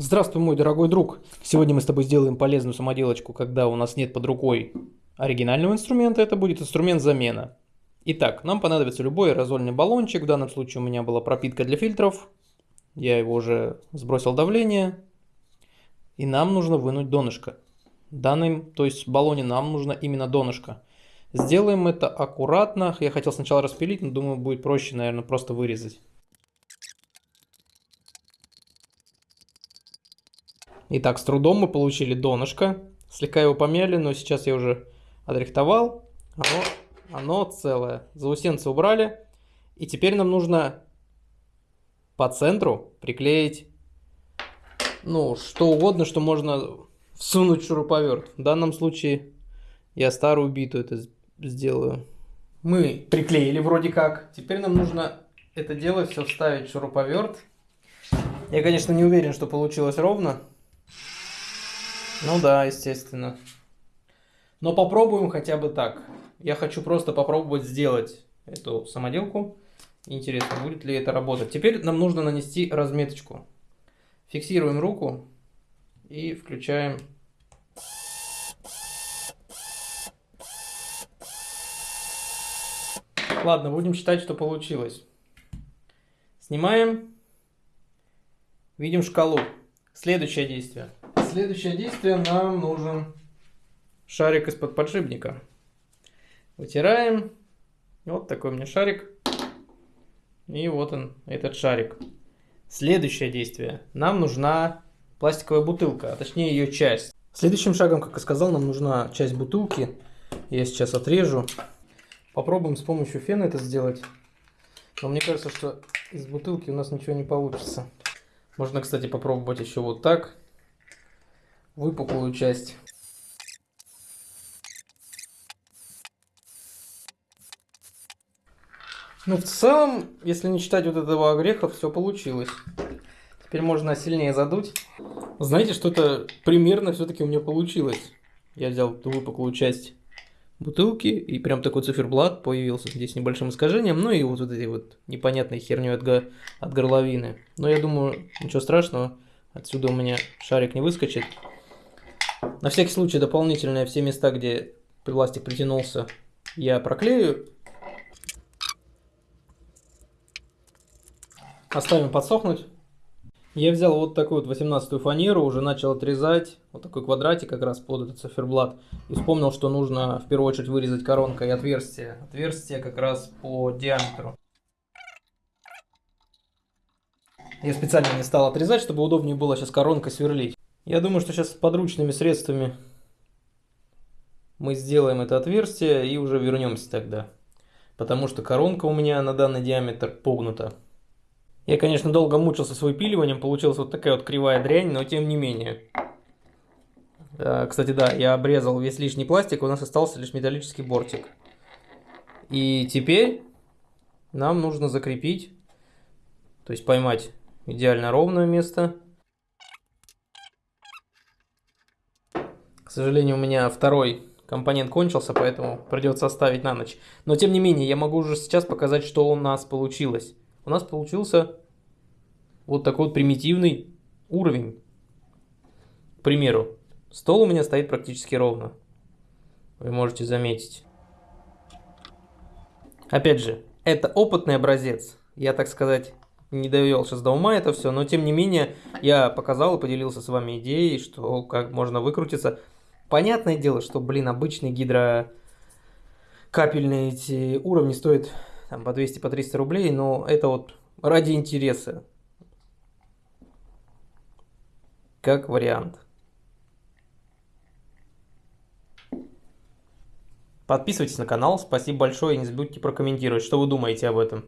Здравствуй, мой дорогой друг! Сегодня мы с тобой сделаем полезную самоделочку, когда у нас нет под рукой оригинального инструмента, это будет инструмент замена. Итак, нам понадобится любой аэрозольный баллончик, в данном случае у меня была пропитка для фильтров, я его уже сбросил давление, и нам нужно вынуть донышко. Данным, то есть в баллоне нам нужно именно донышко. Сделаем это аккуратно, я хотел сначала распилить, но думаю будет проще, наверное, просто вырезать. Итак, с трудом мы получили донышко. Слегка его помяли, но сейчас я уже отрихтовал. Оно, оно целое. Заусенцы убрали. И теперь нам нужно по центру приклеить, ну, что угодно, что можно всунуть шуруповерт. В данном случае я старую биту это сделаю. Мы приклеили вроде как. Теперь нам нужно это дело все вставить в шуруповерт. Я, конечно, не уверен, что получилось ровно. Ну да, естественно. Но попробуем хотя бы так. Я хочу просто попробовать сделать эту самоделку. Интересно, будет ли это работать. Теперь нам нужно нанести разметочку. Фиксируем руку и включаем. Ладно, будем считать, что получилось. Снимаем. Видим шкалу. Следующее действие следующее действие нам нужен шарик из-под подшипника. Вытираем. Вот такой у меня шарик. И вот он, этот шарик. Следующее действие. Нам нужна пластиковая бутылка, а точнее ее часть. Следующим шагом, как я сказал, нам нужна часть бутылки. Я сейчас отрежу. Попробуем с помощью фена это сделать. Но мне кажется, что из бутылки у нас ничего не получится. Можно, кстати, попробовать еще вот так выпуклую часть. Ну, в целом, если не считать вот этого огреха, все получилось. Теперь можно сильнее задуть. Знаете, что-то примерно все-таки у меня получилось. Я взял эту выпуклую часть бутылки, и прям такой циферблат появился здесь с небольшим искажением, ну и вот, вот эти вот непонятные херню от, от горловины. Но я думаю, ничего страшного, отсюда у меня шарик не выскочит. На всякий случай дополнительные все места, где пластик притянулся, я проклею. Оставим подсохнуть. Я взял вот такую вот 18 фанеру, уже начал отрезать вот такой квадратик как раз под этот циферблат. И вспомнил, что нужно в первую очередь вырезать коронкой отверстие. Отверстие как раз по диаметру. Я специально не стал отрезать, чтобы удобнее было сейчас коронкой сверлить. Я думаю, что сейчас подручными средствами мы сделаем это отверстие и уже вернемся тогда. Потому что коронка у меня на данный диаметр погнута. Я, конечно, долго мучился с выпиливанием, получилась вот такая вот кривая дрянь, но тем не менее. Кстати, да, я обрезал весь лишний пластик, у нас остался лишь металлический бортик. И теперь нам нужно закрепить, то есть поймать идеально ровное место. Сожалению, у меня второй компонент кончился, поэтому придется оставить на ночь. Но тем не менее, я могу уже сейчас показать, что у нас получилось. У нас получился вот такой вот примитивный уровень. К примеру, стол у меня стоит практически ровно. Вы можете заметить. Опять же, это опытный образец. Я, так сказать, не довел сейчас до ума это все, но тем не менее я показал и поделился с вами идеей, что как можно выкрутиться. Понятное дело, что, блин, обычные гидрокапельные эти уровни стоят там, по 200-300 по 300 рублей, но это вот ради интереса. Как вариант. Подписывайтесь на канал, спасибо большое и не забудьте прокомментировать, что вы думаете об этом.